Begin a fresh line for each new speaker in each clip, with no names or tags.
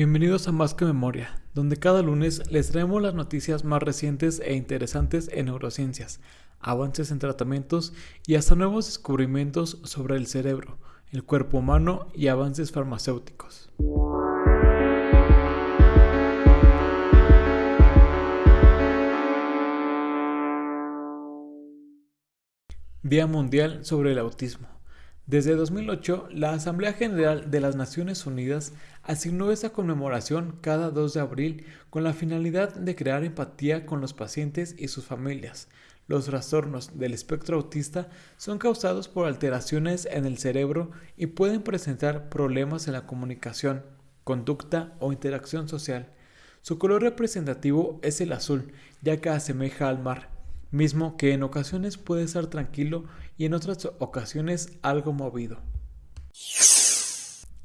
Bienvenidos a Más que Memoria, donde cada lunes les traemos las noticias más recientes e interesantes en neurociencias, avances en tratamientos y hasta nuevos descubrimientos sobre el cerebro, el cuerpo humano y avances farmacéuticos. Día Mundial sobre el Autismo. Desde 2008, la Asamblea General de las Naciones Unidas asignó esta conmemoración cada 2 de abril con la finalidad de crear empatía con los pacientes y sus familias. Los trastornos del espectro autista son causados por alteraciones en el cerebro y pueden presentar problemas en la comunicación, conducta o interacción social. Su color representativo es el azul, ya que asemeja al mar mismo que en ocasiones puede estar tranquilo y en otras ocasiones algo movido.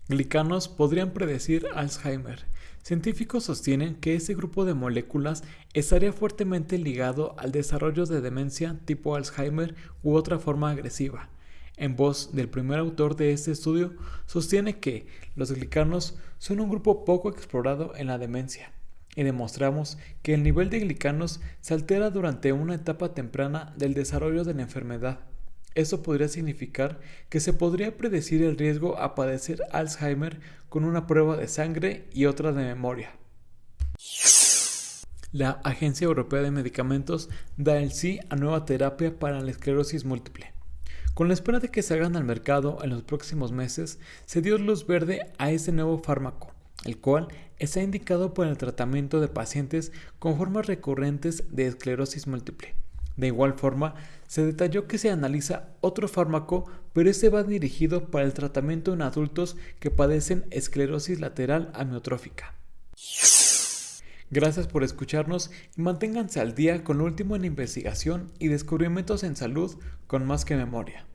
Glicanos podrían predecir Alzheimer. Científicos sostienen que este grupo de moléculas estaría fuertemente ligado al desarrollo de demencia tipo Alzheimer u otra forma agresiva. En voz del primer autor de este estudio, sostiene que los glicanos son un grupo poco explorado en la demencia y demostramos que el nivel de glicanos se altera durante una etapa temprana del desarrollo de la enfermedad. Eso podría significar que se podría predecir el riesgo a padecer Alzheimer con una prueba de sangre y otra de memoria. La Agencia Europea de Medicamentos da el sí a nueva terapia para la esclerosis múltiple. Con la espera de que se hagan al mercado en los próximos meses, se dio luz verde a este nuevo fármaco, el cual está indicado para el tratamiento de pacientes con formas recurrentes de esclerosis múltiple. De igual forma, se detalló que se analiza otro fármaco, pero este va dirigido para el tratamiento en adultos que padecen esclerosis lateral amiotrófica. Gracias por escucharnos y manténganse al día con lo último en investigación y descubrimientos en salud con más que memoria.